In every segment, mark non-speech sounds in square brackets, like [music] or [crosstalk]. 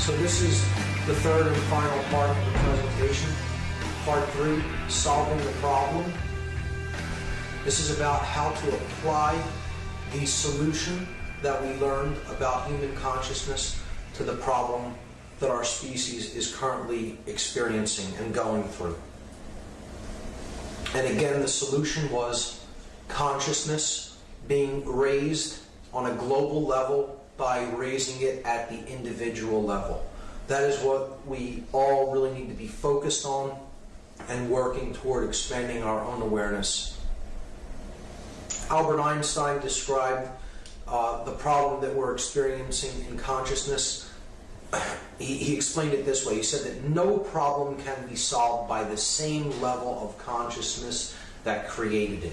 So this is the third and final part of the presentation. Part three, solving the problem. This is about how to apply the solution that we learned about human consciousness to the problem that our species is currently experiencing and going through. And again, the solution was consciousness being raised on a global level by raising it at the individual level. That is what we all really need to be focused on and working toward expanding our own awareness. Albert Einstein described uh, the problem that we're experiencing in consciousness. [coughs] He, he explained it this way. He said that no problem can be solved by the same level of consciousness that created it.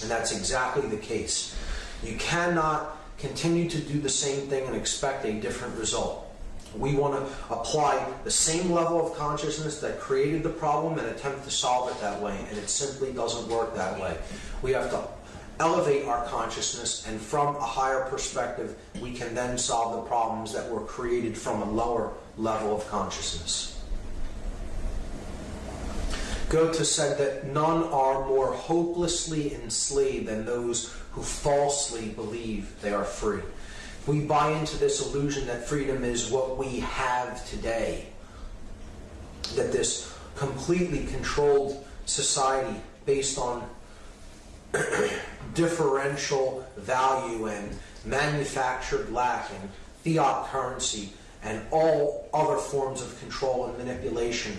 And that's exactly the case. You cannot continue to do the same thing and expect a different result. We want to apply the same level of consciousness that created the problem and attempt to solve it that way, and it simply doesn't work that way. We have to elevate our consciousness, and from a higher perspective, we can then solve the problems that were created from a lower level of consciousness. Goethe said that none are more hopelessly enslaved than those who falsely believe they are free. We buy into this illusion that freedom is what we have today, that this completely controlled society based on [clears throat] differential value and manufactured lack and fiat currency and all other forms of control and manipulation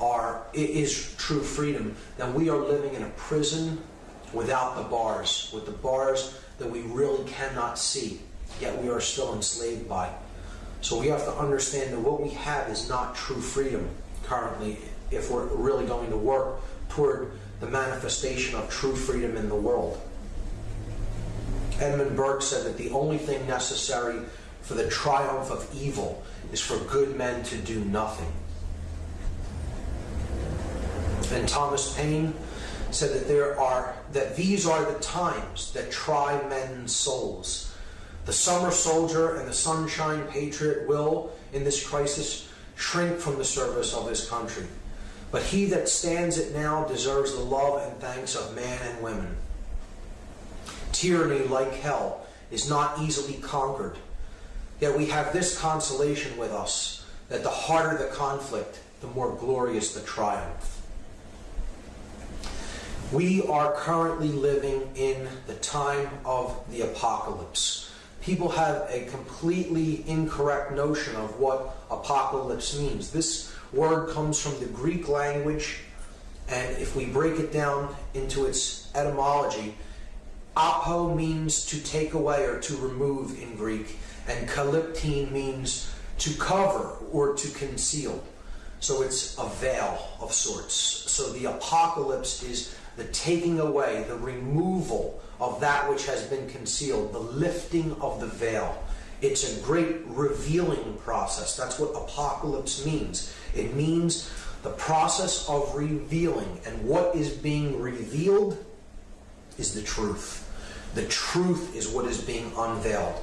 are is true freedom, then we are living in a prison without the bars, with the bars that we really cannot see, yet we are still enslaved by. So we have to understand that what we have is not true freedom currently if we're really going to work toward the manifestation of true freedom in the world. Edmund Burke said that the only thing necessary for the triumph of evil is for good men to do nothing. And Thomas Paine said that there are that these are the times that try men's souls. The summer soldier and the sunshine patriot will, in this crisis, shrink from the service of his country. But he that stands it now deserves the love and thanks of man and women. Tyranny, like hell, is not easily conquered. Yet we have this consolation with us that the harder the conflict, the more glorious the triumph. We are currently living in the time of the apocalypse. People have a completely incorrect notion of what apocalypse means. This word comes from the Greek language, and if we break it down into its etymology, apo means to take away or to remove in Greek, and kalyptein means to cover or to conceal. So it's a veil of sorts. So the apocalypse is the taking away, the removal of that which has been concealed, the lifting of the veil. It's a great revealing process. That's what apocalypse means. It means the process of revealing. And what is being revealed is the truth. The truth is what is being unveiled.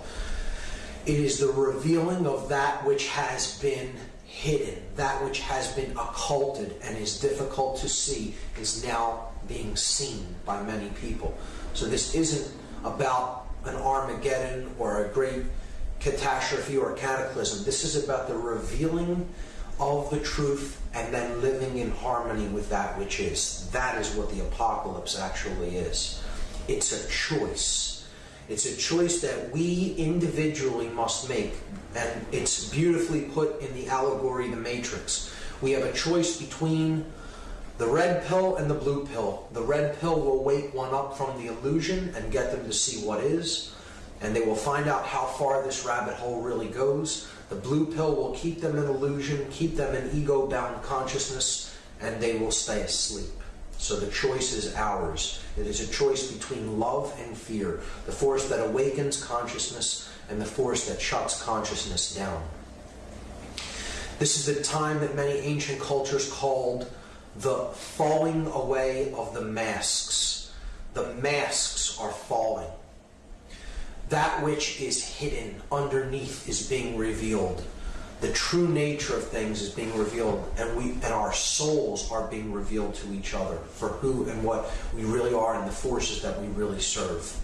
It is the revealing of that which has been hidden, that which has been occulted and is difficult to see, is now being seen by many people. So this isn't about an Armageddon or a great catastrophe or cataclysm. This is about the revealing of the truth and then living in harmony with that which is. That is what the apocalypse actually is. It's a choice. It's a choice that we individually must make. And it's beautifully put in the allegory, The Matrix. We have a choice between the red pill and the blue pill. The red pill will wake one up from the illusion and get them to see what is, and they will find out how far this rabbit hole really goes. The blue pill will keep them in illusion, keep them in ego bound consciousness, and they will stay asleep. So the choice is ours. It is a choice between love and fear, the force that awakens consciousness and the force that shuts consciousness down. This is a time that many ancient cultures called the falling away of the masks. The masks are falling. That which is hidden underneath is being revealed. the true nature of things is being revealed and we and our souls are being revealed to each other for who and what we really are and the forces that we really serve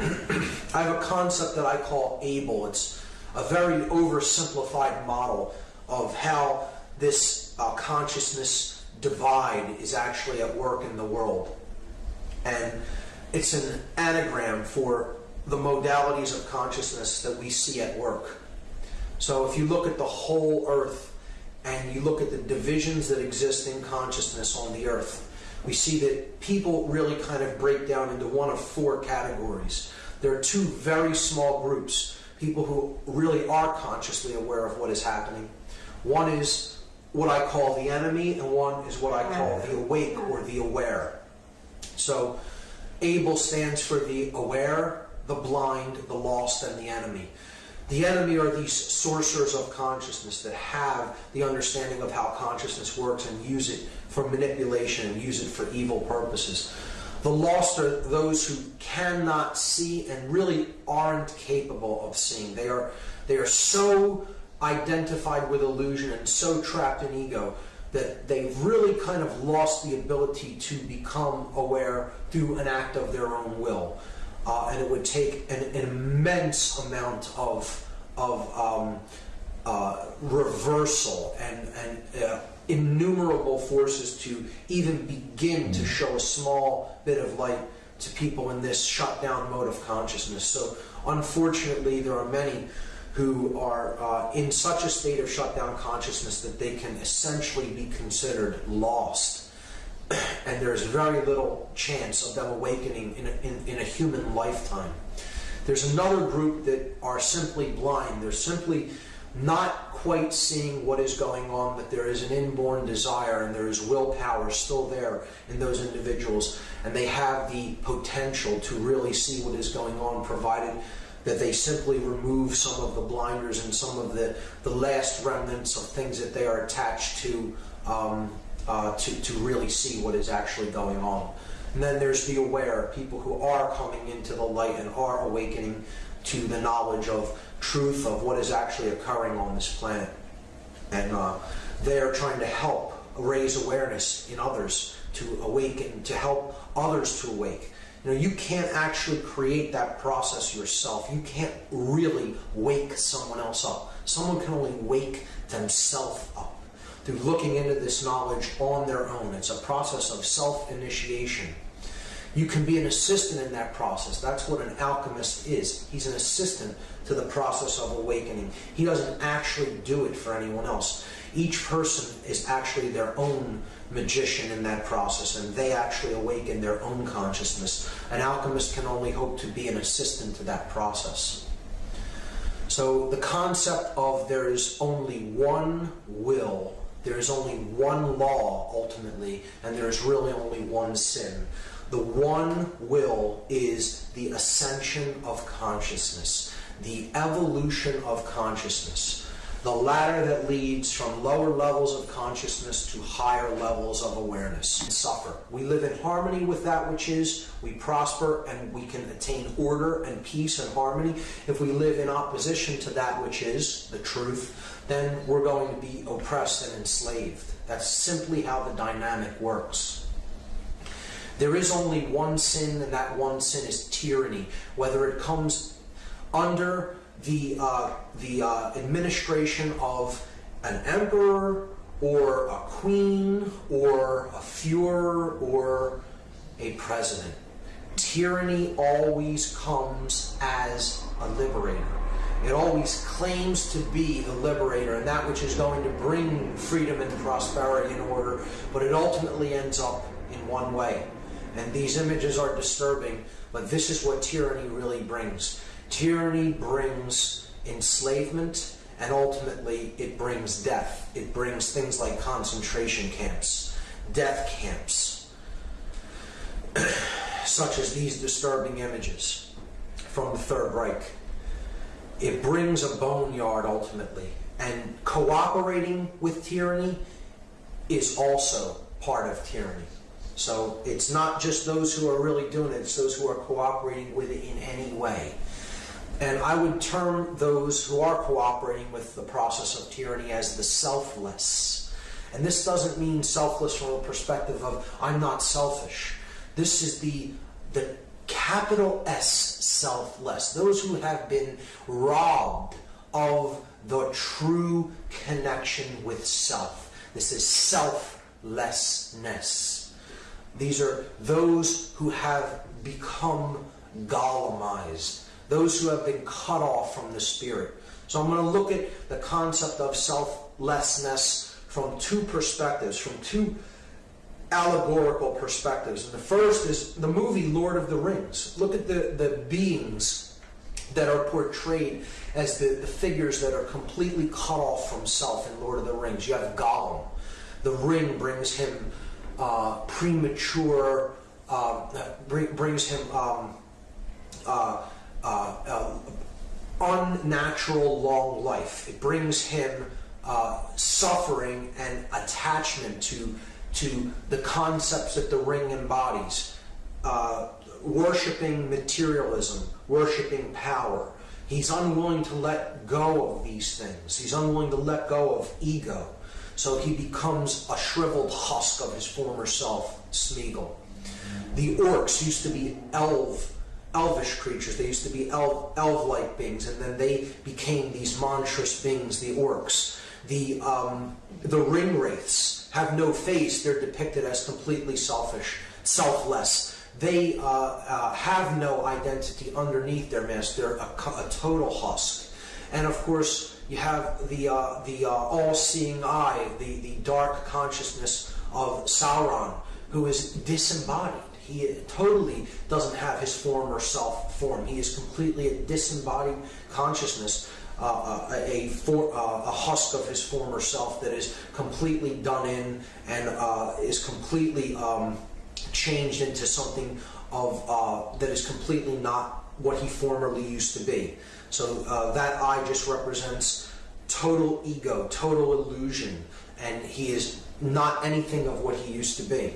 i have a concept that i call able. It's a very oversimplified model of how this uh, consciousness divide is actually at work in the world. And it's an anagram for the modalities of consciousness that we see at work. So if you look at the whole earth and you look at the divisions that exist in consciousness on the earth, we see that people really kind of break down into one of four categories. There are two very small groups people who really are consciously aware of what is happening. One is what I call the enemy, and one is what I call the awake or the aware. So, ABLE stands for the aware, the blind, the lost, and the enemy. The enemy are these sorcerers of consciousness that have the understanding of how consciousness works and use it for manipulation and use it for evil purposes. The lost are those who cannot see and really aren't capable of seeing. They are they are so identified with illusion and so trapped in ego that they've really kind of lost the ability to become aware through an act of their own will uh, and it would take an, an immense amount of of um, uh, reversal and, and uh, innumerable forces to even begin to show a small bit of light to people in this shut down mode of consciousness. So, unfortunately, there are many who are uh, in such a state of shut down consciousness that they can essentially be considered lost [clears throat] and there's very little chance of them awakening in a, in, in a human lifetime. There's another group that are simply blind. They're simply not quite seeing what is going on, but there is an inborn desire and there is willpower still there in those individuals, and they have the potential to really see what is going on, provided that they simply remove some of the blinders and some of the, the last remnants of things that they are attached to um, uh, to, to really see what is actually going on. And then there's the aware, people who are coming into the light and are awakening to the knowledge of truth of what is actually occurring on this planet. And uh, they are trying to help raise awareness in others to awaken, to help others to awake. You know, you can't actually create that process yourself. You can't really wake someone else up. Someone can only wake themselves up through looking into this knowledge on their own. It's a process of self initiation. You can be an assistant in that process. That's what an alchemist is. He's an assistant to the process of awakening. He doesn't actually do it for anyone else. Each person is actually their own magician in that process, and they actually awaken their own consciousness. An alchemist can only hope to be an assistant to that process. So, the concept of there is only one will there is only one law ultimately, and there is really only one sin. The one will is the ascension of consciousness, the evolution of consciousness, the ladder that leads from lower levels of consciousness to higher levels of awareness and suffer. We live in harmony with that which is, we prosper, and we can attain order and peace and harmony. If we live in opposition to that which is, the truth, then we're going to be oppressed and enslaved. That's simply how the dynamic works. There is only one sin, and that one sin is tyranny. Whether it comes under the, uh, the uh, administration of an emperor, or a queen, or a Fuhrer, or a president. Tyranny always comes as a liberator. It always claims to be the liberator and that which is going to bring freedom and prosperity and order, but it ultimately ends up in one way. And these images are disturbing, but this is what tyranny really brings. Tyranny brings enslavement, and ultimately it brings death. It brings things like concentration camps, death camps, [clears throat] such as these disturbing images from the Third Reich it brings a boneyard ultimately. And cooperating with tyranny is also part of tyranny. So it's not just those who are really doing it, it's those who are cooperating with it in any way. And I would term those who are cooperating with the process of tyranny as the selfless. And this doesn't mean selfless from a perspective of I'm not selfish. This is the the capital S selfless. Those who have been robbed of the true connection with self. This is selflessness. These are those who have become Gollumized, those who have been cut off from the Spirit. So I'm going to look at the concept of selflessness from two perspectives, from two allegorical perspectives. And the first is the movie Lord of the Rings. Look at the, the beings that are portrayed as the, the figures that are completely cut off from self in Lord of the Rings. You have Gollum. The ring brings him uh, premature, uh, bring, brings him um, uh, uh, uh, unnatural long life. It brings him suffering and attachment to to the concepts that the ring embodies. Worshipping materialism, worshipping power. He's unwilling to let go of these things. He's unwilling to let go of ego. So he becomes a shriveled husk of his former self, Smeagol. The orcs used to be elf, elvish creatures. They used to be elf, elf-like beings, and then they became these monstrous beings, the orcs. The um, the ring wraiths have no face. They're depicted as completely selfish, selfless. They uh, uh, have no identity underneath their mask. They're a, a total husk. And of course, you have the uh, the uh, all-seeing eye, the the dark consciousness of Sauron, who is disembodied. He totally doesn't have his former self form. He is completely a disembodied consciousness uh, a, for, uh, a husk of his former self that is completely done in and uh, is completely um, changed into something of uh, that is completely not what he formerly used to be. So uh, that eye just represents total ego, total illusion, and he is not anything of what he used to be.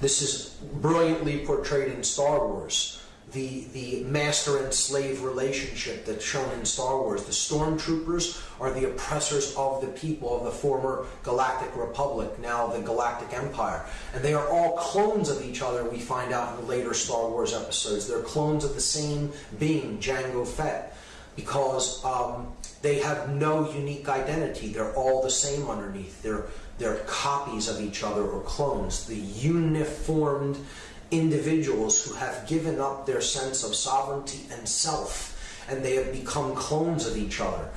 This is brilliantly portrayed in Star Wars the, the master and slave relationship that's shown in Star Wars. The stormtroopers are the oppressors of the people of the former Galactic Republic, now the Galactic Empire. And they are all clones of each other, we find out in later Star Wars episodes. They're clones of the same being, Jango Fett, because um, they have no unique identity. They're all the same underneath. They're, they're copies of each other or clones. The uniformed individuals who have given up their sense of sovereignty and self, and they have become clones of each other.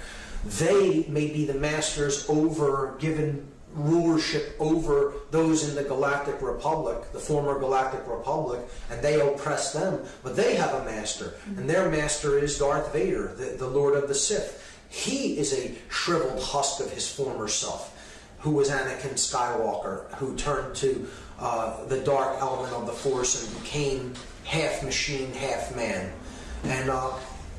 They may be the masters over, given rulership over those in the Galactic Republic, the former Galactic Republic, and they oppress them. But they have a master, mm-hmm. and their master is Darth Vader, the, the Lord of the Sith. He is a shriveled husk of his former self, who was Anakin Skywalker, who turned to uh, the dark element of the Force and became half machine, half man. And uh,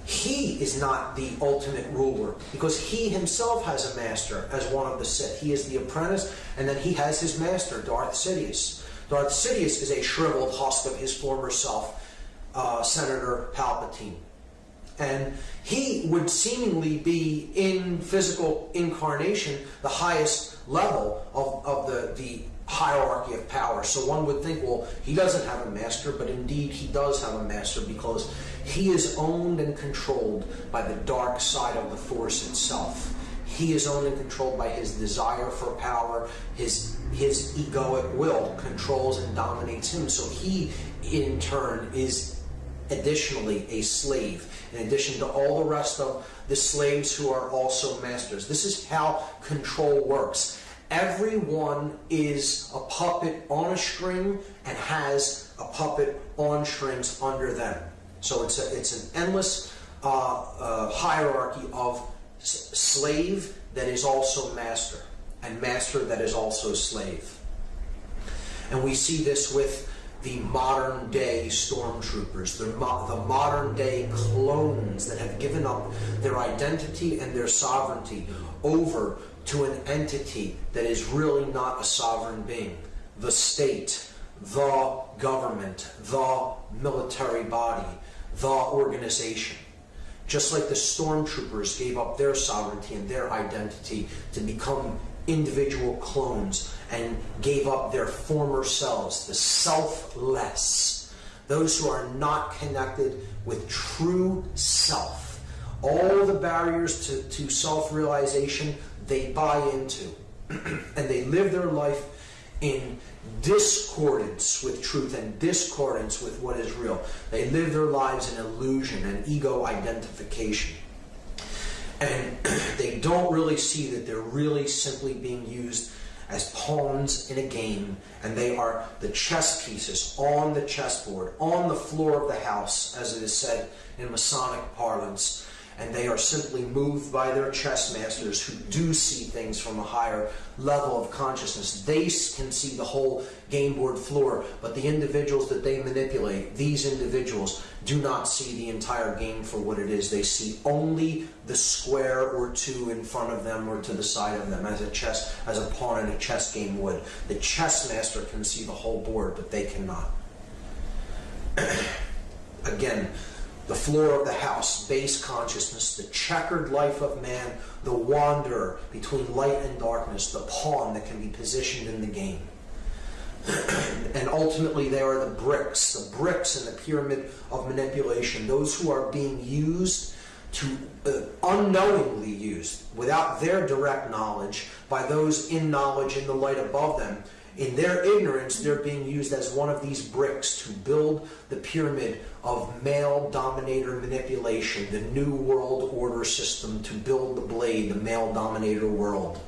he is not the ultimate ruler because he himself has a master as one of the Sith. He is the apprentice, and then he has his master, Darth Sidious. Darth Sidious is a shriveled husk of his former self, uh, Senator Palpatine. And he would seemingly be in physical incarnation the highest level of, of the, the hierarchy of power. So one would think, well, he doesn't have a master, but indeed he does have a master because he is owned and controlled by the dark side of the force itself. He is owned and controlled by his desire for power, his his egoic will controls and dominates him. So he, in turn, is additionally a slave, in addition to all the rest of the slaves who are also masters. This is how control works everyone is a puppet on a string and has a puppet on strings under them. So it's, a, it's an endless uh, uh, hierarchy of slave that is also master, and master that is also slave. And we see this with the modern day stormtroopers, the, mo the modern day clones that have given up their identity and their sovereignty over to an entity that is really not a sovereign being the state, the government, the military body, the organization. just like the stormtroopers gave up their sovereignty and their identity to become individual clones and gave up their former selves, the selfless, those who are not connected with true self. All the barriers to, to self realization they buy into, [clears throat] and they live their life in discordance with truth and discordance with what is real. They live their lives in illusion and ego identification. And [clears throat] they don't really see that they're really simply being used as pawns in a game, and they are the chess pieces on the chessboard, on the floor of the house, as it is said in Masonic parlance and they are simply moved by their chess masters who do see things from a higher level of consciousness. They can see the whole game board floor, but the individuals that they manipulate, these individuals, do not see the entire game for what it is. They see only the square or two in front of them or to the side of them as a chess as a pawn in a chess game would. The chess master can see the whole board, but they cannot. [clears throat] Again, the floor of the house, base consciousness, the checkered life of man, the wanderer between light and darkness, the pawn that can be positioned in the game. [clears throat] and ultimately, there are the bricks, the bricks in the pyramid of manipulation, those who are being used to uh, unknowingly used without their direct knowledge by those in knowledge in the light above them in their ignorance, they're being used as one of these bricks to build the pyramid of male dominator manipulation, the new world order system to build the blade, the male dominator world.